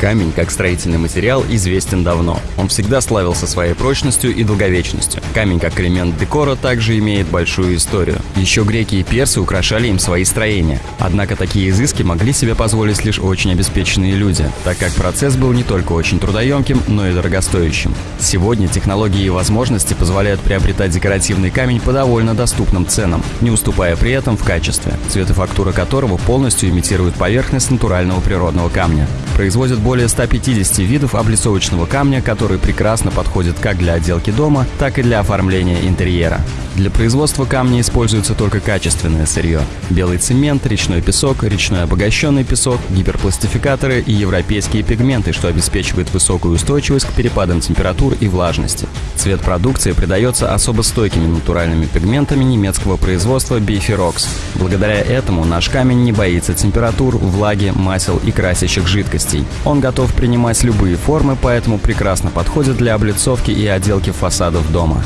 Камень, как строительный материал, известен давно. Он всегда славился своей прочностью и долговечностью. Камень, как элемент декора, также имеет большую историю. Еще греки и персы украшали им свои строения. Однако такие изыски могли себе позволить лишь очень обеспеченные люди, так как процесс был не только очень трудоемким, но и дорогостоящим. Сегодня технологии и возможности позволяют приобретать декоративный камень по довольно доступным ценам, не уступая при этом в качестве, цвет и фактура которого полностью имитируют поверхность натурального природного камня. Производят более 150 видов облицовочного камня, который прекрасно подходит как для отделки дома, так и для оформления интерьера. Для производства камня используется только качественное сырье. Белый цемент, речной песок, речной обогащенный песок, гиперпластификаторы и европейские пигменты, что обеспечивает высокую устойчивость к перепадам температур и влажности. Цвет продукции придается особо стойкими натуральными пигментами немецкого производства Bifirox. Благодаря этому наш камень не боится температур, влаги, масел и красящих жидкостей. Он готов принимать любые формы, поэтому прекрасно подходит для облицовки и отделки фасадов дома.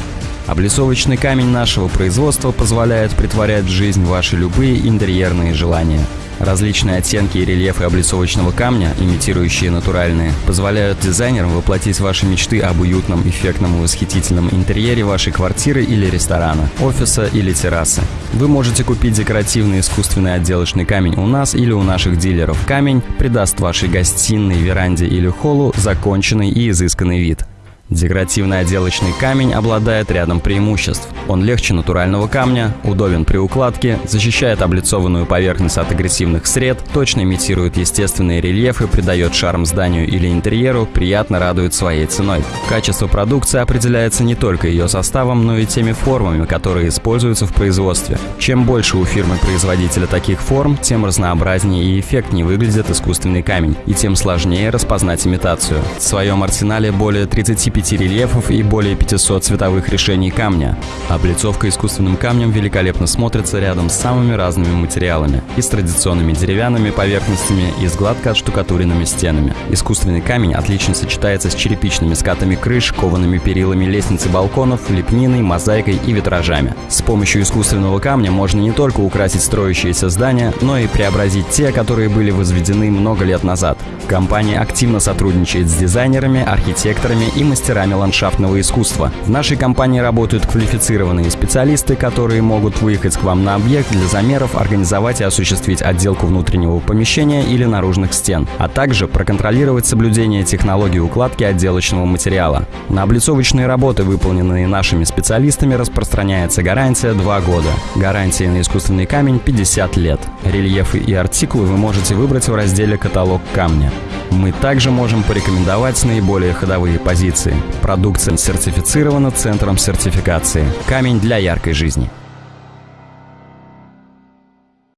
Облицовочный камень нашего производства позволяет притворять в жизнь ваши любые интерьерные желания. Различные оттенки и рельефы облицовочного камня, имитирующие натуральные, позволяют дизайнерам воплотить ваши мечты об уютном, эффектном и восхитительном интерьере вашей квартиры или ресторана, офиса или террасы. Вы можете купить декоративный искусственный отделочный камень у нас или у наших дилеров. Камень придаст вашей гостиной, веранде или холлу законченный и изысканный вид. Декоративный отделочный камень обладает рядом преимуществ. Он легче натурального камня, удобен при укладке, защищает облицованную поверхность от агрессивных сред, точно имитирует естественные рельефы, придает шарм зданию или интерьеру, приятно радует своей ценой. Качество продукции определяется не только ее составом, но и теми формами, которые используются в производстве. Чем больше у фирмы-производителя таких форм, тем разнообразнее и эффектнее выглядит искусственный камень, и тем сложнее распознать имитацию. В своем арсенале более 30 5 рельефов и более 500 цветовых решений камня. Облицовка искусственным камнем великолепно смотрится рядом с самыми разными материалами и с традиционными деревянными поверхностями и с гладко отштукатуренными стенами. Искусственный камень отлично сочетается с черепичными скатами крыш, коваными перилами лестниц балконов, лепниной, мозаикой и витражами. С помощью искусственного камня можно не только украсить строящиеся здания, но и преобразить те, которые были возведены много лет назад. Компания активно сотрудничает с дизайнерами, архитекторами и мастерами ландшафтного искусства. В нашей компании работают квалифицированные специалисты, которые могут выехать к вам на объект для замеров, организовать и осуществить отделку внутреннего помещения или наружных стен, а также проконтролировать соблюдение технологии укладки отделочного материала. На облицовочные работы, выполненные нашими специалистами, распространяется гарантия 2 года. Гарантия на искусственный камень 50 лет. Рельефы и артикулы вы можете выбрать в разделе «Каталог камня». Мы также можем порекомендовать наиболее ходовые позиции. Продукция сертифицирована Центром сертификации. Камень для яркой жизни.